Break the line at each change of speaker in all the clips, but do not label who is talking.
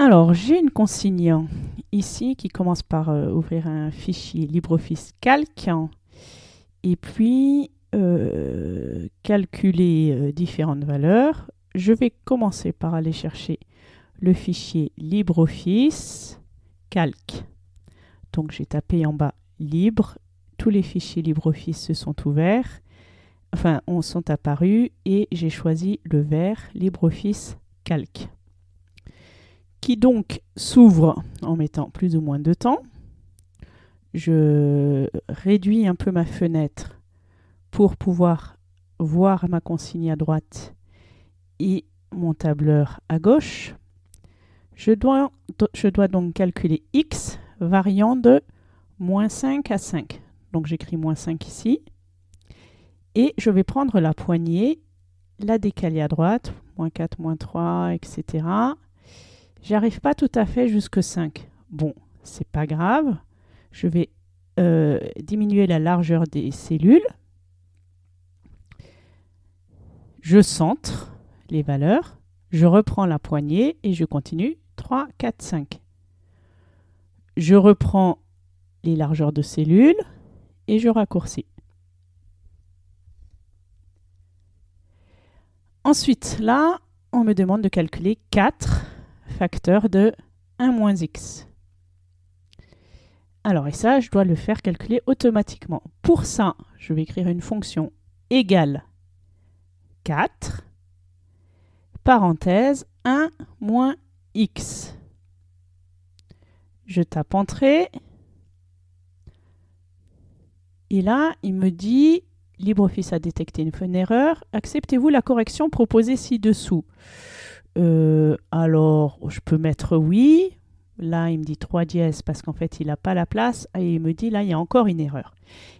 Alors, j'ai une consigne ici qui commence par euh, ouvrir un fichier LibreOffice Calc et puis euh, calculer euh, différentes valeurs. Je vais commencer par aller chercher le fichier LibreOffice Calc. Donc, j'ai tapé en bas Libre. Tous les fichiers LibreOffice se sont ouverts, enfin, sont apparus et j'ai choisi le vert LibreOffice Calc qui donc s'ouvre en mettant plus ou moins de temps. Je réduis un peu ma fenêtre pour pouvoir voir ma consigne à droite et mon tableur à gauche. Je dois, je dois donc calculer x variant de moins 5 à 5. Donc j'écris moins 5 ici. Et je vais prendre la poignée, la décaler à droite, moins 4, moins 3, etc. J'arrive pas tout à fait jusque 5. Bon, c'est pas grave. Je vais euh, diminuer la largeur des cellules. Je centre les valeurs. Je reprends la poignée et je continue. 3, 4, 5. Je reprends les largeurs de cellules et je raccourcis. Ensuite, là, on me demande de calculer 4 facteur de 1 moins x. Alors, et ça, je dois le faire calculer automatiquement. Pour ça, je vais écrire une fonction égale 4, parenthèse 1 moins x. Je tape Entrée. Et là, il me dit, LibreOffice a détecté une erreur. Acceptez-vous la correction proposée ci-dessous euh, alors, je peux mettre oui. Là, il me dit 3 dièses parce qu'en fait, il n'a pas la place. Et il me dit, là, il y a encore une erreur.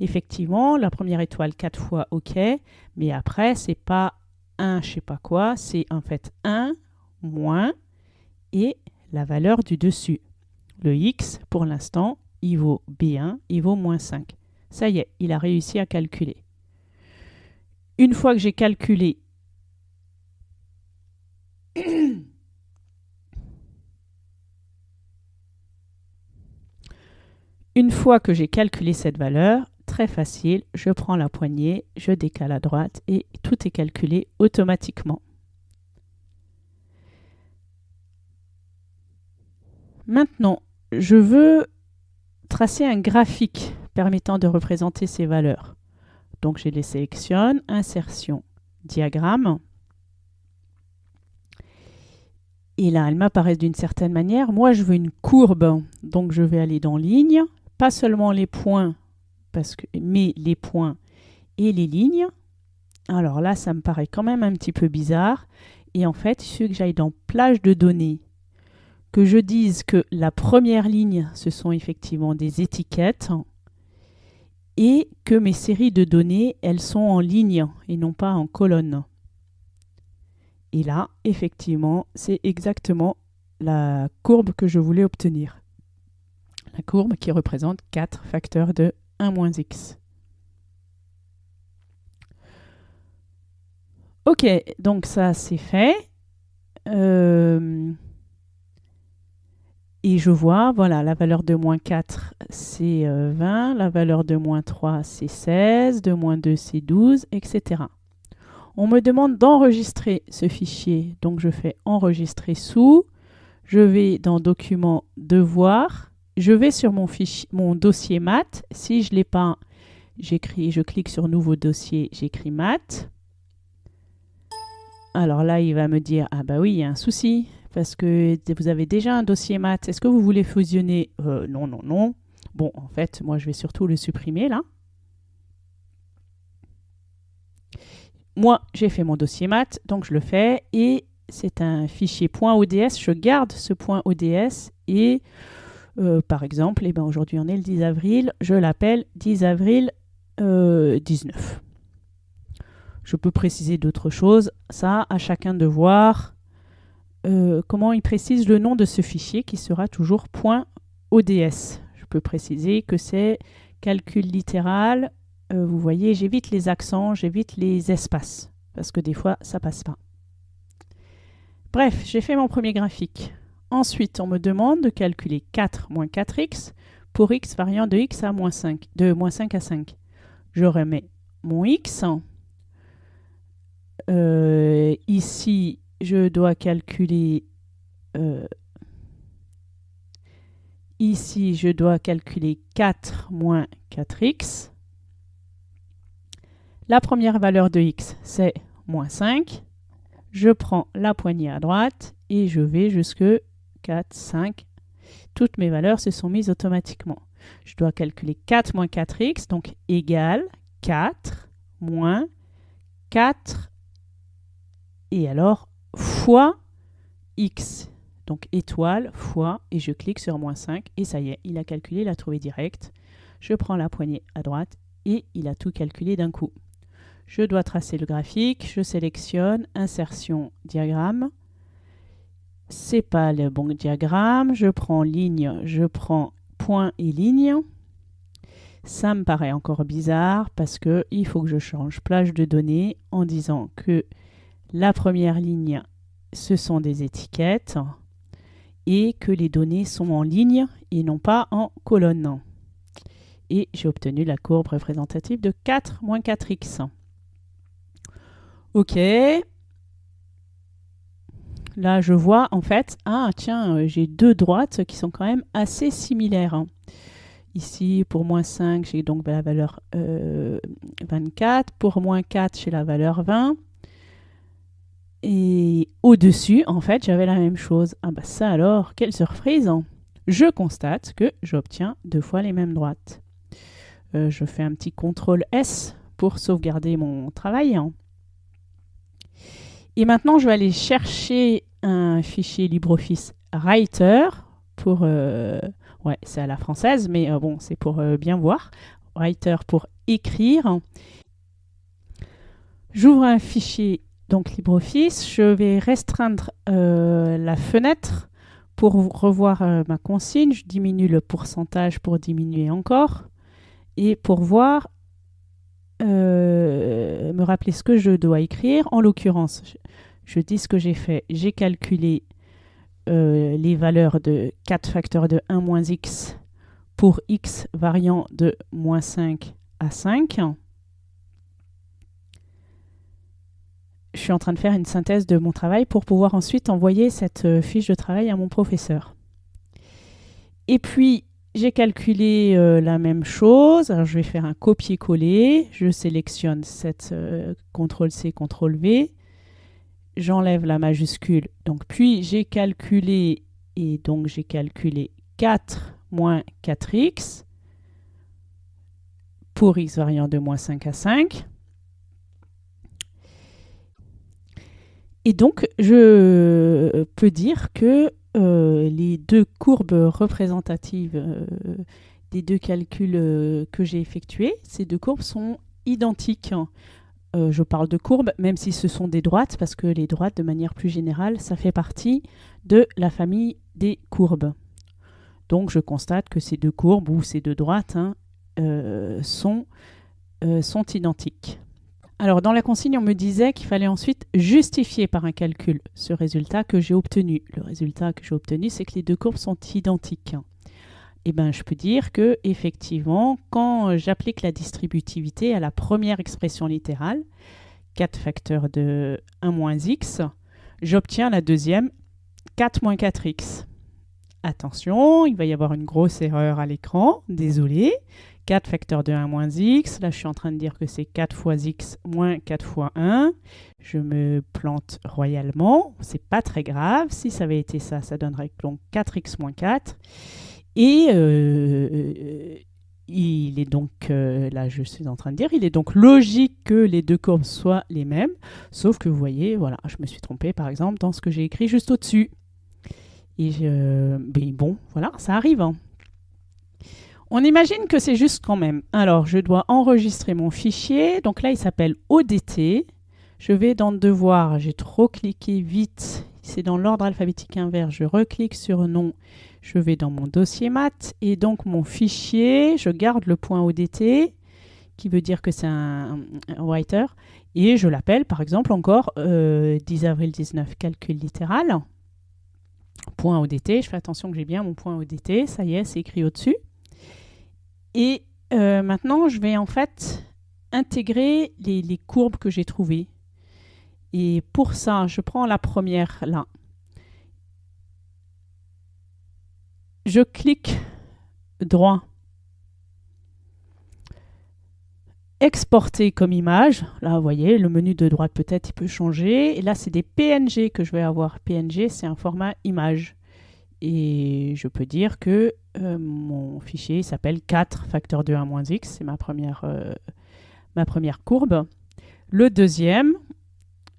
Effectivement, la première étoile 4 fois, OK. Mais après, c'est pas 1, je sais pas quoi. C'est en fait 1 moins et la valeur du dessus. Le x, pour l'instant, il vaut B1, il vaut moins 5. Ça y est, il a réussi à calculer. Une fois que j'ai calculé Une fois que j'ai calculé cette valeur, très facile, je prends la poignée, je décale à droite et tout est calculé automatiquement. Maintenant, je veux tracer un graphique permettant de représenter ces valeurs. Donc je les sélectionne, insertion, diagramme. Et là, elles m'apparaissent d'une certaine manière. Moi, je veux une courbe, donc je vais aller dans ligne, pas seulement les points, mais les points et les lignes. Alors là, ça me paraît quand même un petit peu bizarre. Et en fait, il suffit que j'aille dans plage de données, que je dise que la première ligne, ce sont effectivement des étiquettes, et que mes séries de données, elles sont en ligne et non pas en colonne. Et là, effectivement, c'est exactement la courbe que je voulais obtenir. La courbe qui représente 4 facteurs de 1 moins x. Ok, donc ça c'est fait. Euh, et je vois, voilà, la valeur de moins 4 c'est 20, euh, la valeur de moins 3 c'est 16, de moins 2 c'est 12, etc. On me demande d'enregistrer ce fichier. Donc je fais enregistrer sous. Je vais dans document devoir. Je vais sur mon dossier maths. Si je ne l'ai pas, j'écris, je clique sur nouveau dossier, j'écris maths. Alors là, il va me dire, ah bah oui, il y a un souci, parce que vous avez déjà un dossier maths. Est-ce que vous voulez fusionner? Euh, Non, non, non. Bon, en fait, moi, je vais surtout le supprimer là. Moi, j'ai fait mon dossier maths, donc je le fais et c'est un fichier .ods. Je garde ce .ods et euh, par exemple, eh ben aujourd'hui on est le 10 avril, je l'appelle 10 avril 19. Euh, je peux préciser d'autres choses. Ça, à chacun de voir euh, comment il précise le nom de ce fichier qui sera toujours .ods. Je peux préciser que c'est calcul littéral euh, vous voyez, j'évite les accents, j'évite les espaces, parce que des fois, ça passe pas. Bref, j'ai fait mon premier graphique. Ensuite, on me demande de calculer 4 moins 4x pour x variant de x à moins 5, de moins 5 à 5. Je remets mon x. Euh, ici, je dois calculer... Euh, ici, je dois calculer 4 moins 4x. La première valeur de x, c'est moins 5. Je prends la poignée à droite et je vais jusque 4, 5. Toutes mes valeurs se sont mises automatiquement. Je dois calculer 4 moins 4x, donc égal 4 moins 4 et alors fois x. Donc étoile fois et je clique sur moins 5 et ça y est, il a calculé, il a trouvé direct. Je prends la poignée à droite et il a tout calculé d'un coup. Je dois tracer le graphique, je sélectionne insertion diagramme. C'est pas le bon diagramme, je prends ligne, je prends point et ligne. Ça me paraît encore bizarre parce que il faut que je change plage de données en disant que la première ligne, ce sont des étiquettes et que les données sont en ligne et non pas en colonne. Et j'ai obtenu la courbe représentative de 4 moins 4x. OK. Là, je vois en fait, ah tiens, euh, j'ai deux droites qui sont quand même assez similaires. Hein. Ici, pour moins 5, j'ai donc la valeur 24. Euh, pour moins 4, j'ai la valeur 20. Et au-dessus, en fait, j'avais la même chose. Ah bah ça alors, quelle surprise hein. Je constate que j'obtiens deux fois les mêmes droites. Euh, je fais un petit CTRL S pour sauvegarder mon travail. Et maintenant, je vais aller chercher un fichier LibreOffice Writer pour... Euh, ouais, c'est à la française, mais euh, bon, c'est pour euh, bien voir. Writer pour écrire. J'ouvre un fichier donc LibreOffice. Je vais restreindre la fenêtre pour revoir ma consigne. Je diminue le pourcentage pour diminuer encore. Et pour voir euh, me rappeler ce que je dois écrire. En l'occurrence, je, dis ce que j'ai fait. J'ai calculé euh, les valeurs de 4 facteurs de 1 moins x pour x variant de moins 5 à 5. Je suis en train de faire une synthèse de mon travail pour pouvoir ensuite envoyer cette euh, fiche de travail à mon professeur. Et puis, j'ai calculé euh, la même chose. Alors, je vais faire un copier-coller. Je sélectionne cette euh, CTRL-C, CTRL-V. J'enlève la majuscule. Donc, puis, j'ai calculé, et donc j'ai calculé 4 moins 4x pour x variant de moins 5 à 5. Et donc, je peux dire que euh, les deux courbes représentatives euh, des deux calculs euh, que j'ai effectués, ces deux courbes sont identiques. je parle de courbes, même si ce sont des droites, parce que les droites, de manière plus générale, ça fait partie de la famille des courbes. Donc je constate que ces deux courbes, ou ces deux droites, hein, sont, sont identiques. Alors, dans la consigne, on me disait qu'il fallait ensuite justifier par un calcul ce résultat que j'ai obtenu. Le résultat que j'ai obtenu, c'est que les deux courbes sont identiques. Eh bien, je peux dire que effectivement, quand j'applique la distributivité à la première expression littérale, 4 facteurs de 1 moins x, j'obtiens la deuxième 4 moins 4x. Attention, il va y avoir une grosse erreur à l'écran, désolé. 4 facteurs de 1 moins x. Là, je suis en train de dire que c'est 4 fois x moins 4 fois 1. Je me plante royalement. C'est pas très grave. Si ça avait été ça, ça donnerait donc 4x moins 4. Et euh, il est donc, euh, là je suis en train de dire, il est donc logique que les deux courbes soient les mêmes. Sauf que vous voyez, voilà, je me suis trompé par exemple dans ce que j'ai écrit juste au-dessus. Et ben bon, voilà, ça arrive. Hein. On imagine que c'est juste quand même. Alors, je dois enregistrer mon fichier. Donc là, il s'appelle ODT. Je vais dans Devoir. J'ai trop cliqué vite. C'est dans l'ordre alphabétique inverse. Je reclique sur Nom. Je vais dans mon dossier maths. Et donc, mon fichier, je garde le point ODT, qui veut dire que c'est un, writer. Et je l'appelle, par exemple, encore 10 euh, avril 19, calcul littéral. point ODT. Je fais attention que j'ai bien mon point ODT. Ça y est, c'est écrit au-dessus. Et euh, maintenant, je vais en fait intégrer les, courbes que j'ai trouvées. Et pour ça, je prends la première là. Je clique droit exporter comme image. Là, vous voyez, le menu de droite peut-être il peut changer. Et là, c'est des PNG que je vais avoir. PNG, c'est un format image. Et je peux dire que euh, mon fichier s'appelle 4 facteur de 1 moins x. C'est ma, première, euh, ma première courbe. Le deuxième,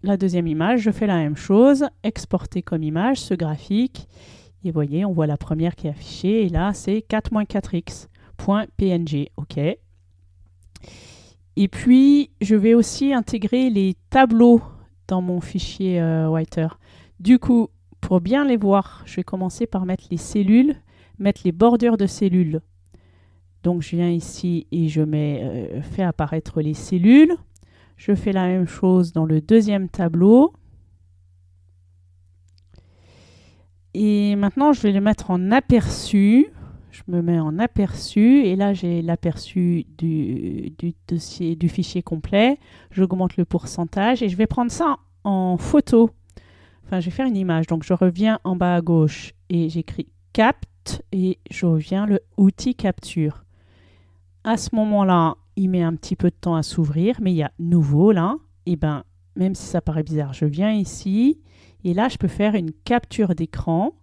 la deuxième image, je fais la même chose. Exporter comme image ce graphique. Et vous voyez, on voit la première qui est affichée. Et là, c'est 4 4x. .png. OK. Et puis, je vais aussi intégrer les tableaux dans mon fichier euh, Writer. Du coup, pour bien les voir, je vais commencer par mettre les cellules, mettre les bordures de cellules. Donc, je viens ici et je mets, euh, fais apparaître les cellules. Je fais la même chose dans le deuxième tableau. Et maintenant, je vais les mettre en aperçu je me mets en aperçu et là j'ai l'aperçu du, dossier du fichier complet. J'augmente le pourcentage et je vais prendre ça en photo. Enfin, je vais faire une image. Donc je reviens en bas à gauche et j'écris capte et je reviens le outil capture. À ce moment-là, il met un petit peu de temps à s'ouvrir, mais il y a nouveau là. Et ben, même si ça paraît bizarre, je viens ici et là je peux faire une capture d'écran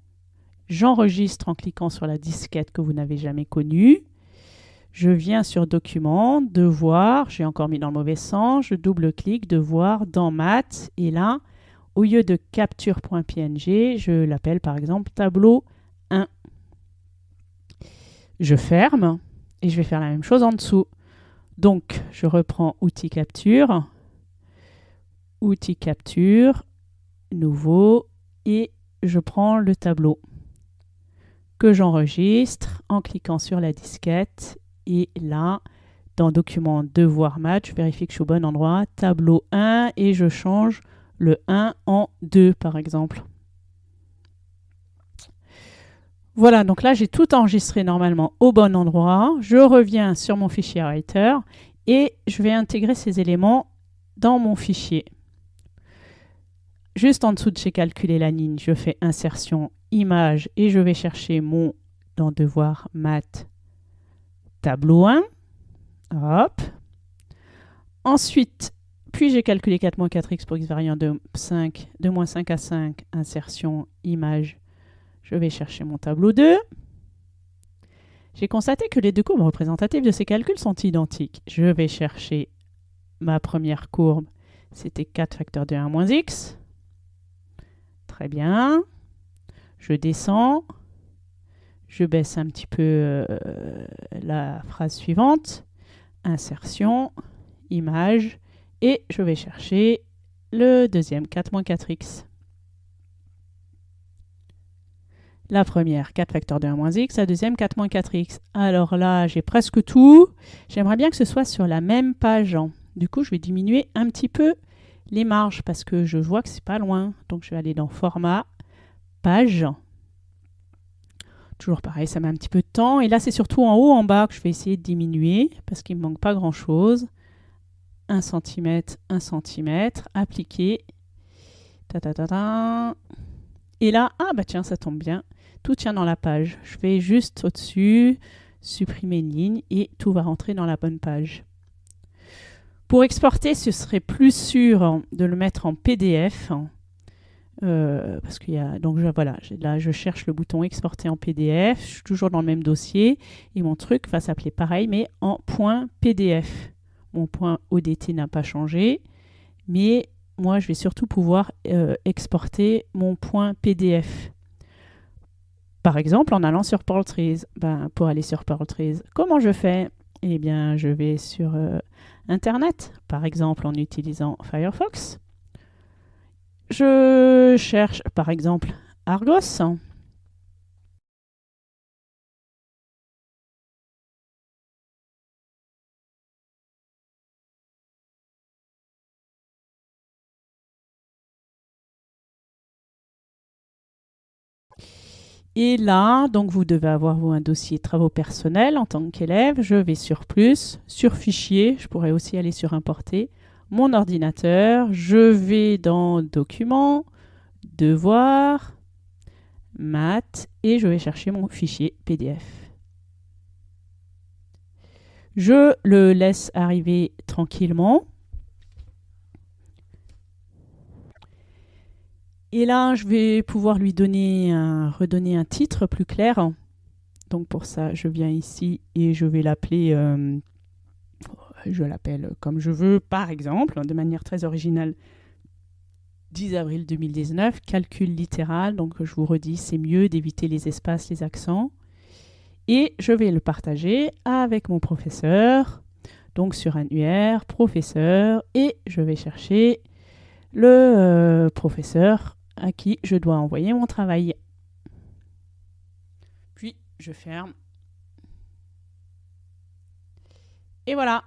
J'enregistre en cliquant sur la disquette que vous n'avez jamais connue. Je viens sur Document, Devoir, j'ai encore mis dans le mauvais sens, je double-clique, Devoir, dans Math, et là, au lieu de capture.png, je l'appelle par exemple tableau 1. Je ferme et je vais faire la même chose en dessous. Donc, je reprends outil capture, outil capture, nouveau, et je prends le tableau que j'enregistre en cliquant sur la disquette. Et là, dans Document Devoir Match, je vérifie que je suis au bon endroit. Tableau 1 et je change le 1 en 2 par exemple. Voilà, donc là j'ai tout enregistré normalement au bon endroit. Je reviens sur mon fichier Writer et je vais intégrer ces éléments dans mon fichier. Juste en dessous de chez calculer la ligne, je fais insertion image et je vais chercher mon dans devoir math tableau 1. Hop. Ensuite, puis j'ai calculé 4 moins 4x pour x variant de 5, de moins 5 à 5, insertion, image. Je vais chercher mon tableau 2. J'ai constaté que les deux courbes représentatives de ces calculs sont identiques. Je vais chercher ma première courbe, c'était 4 facteur de 1 moins x. Très bien je descends, je baisse un petit peu euh, la phrase suivante, insertion, image, et je vais chercher le deuxième 4-4x. La première, 4 facteur de 1 moins x, la deuxième, 4 4x. Alors là, j'ai presque tout. J'aimerais bien que ce soit sur la même page. Du coup, je vais diminuer un petit peu les marges parce que je vois que c'est pas loin. Donc, je vais aller dans Format, page. Toujours pareil, ça met un petit peu de temps. Et là, c'est surtout en haut, en bas que je vais essayer de diminuer parce qu'il ne manque pas grand-chose. 1 cm, 1 cm, appliquer. Ta, ta, ta, ta. Et là, ah bah tiens, ça tombe bien. Tout tient dans la page. Je vais juste au-dessus, supprimer une ligne et tout va rentrer dans la bonne page. Pour exporter, ce serait plus sûr de le mettre en PDF. Euh, parce qu'il y a donc voilà là je cherche le bouton exporter en PDF je suis toujours dans le même dossier et mon truc va s'appeler pareil mais en PDF mon point ODT n'a pas changé mais moi je vais surtout pouvoir euh, exporter mon point PDF par exemple en allant sur Portrait ben, pour aller sur Portrait comment je fais? Eh bien je vais sur euh, internet par exemple en utilisant Firefox. Je cherche par exemple Argos. Et là, donc vous devez avoir vous, un dossier travaux personnels en tant qu'élève. Je vais sur plus, sur fichier, je pourrais aussi aller sur importer, mon ordinateur, je vais dans documents, devoirs, maths et je vais chercher mon fichier PDF. Je le laisse arriver tranquillement. Et là, je vais pouvoir lui donner un, redonner un titre plus clair. Donc pour ça, je viens ici et je vais l'appeler, euh, je l'appelle comme je veux, par exemple, de manière très originale, 10 avril 2019, calcul littéral. Donc je vous redis, c'est mieux d'éviter les espaces, les accents. Et je vais le partager avec mon professeur, donc sur UR, professeur, et je vais chercher le euh, professeur à qui je dois envoyer mon travail. Puis je ferme. Et voilà,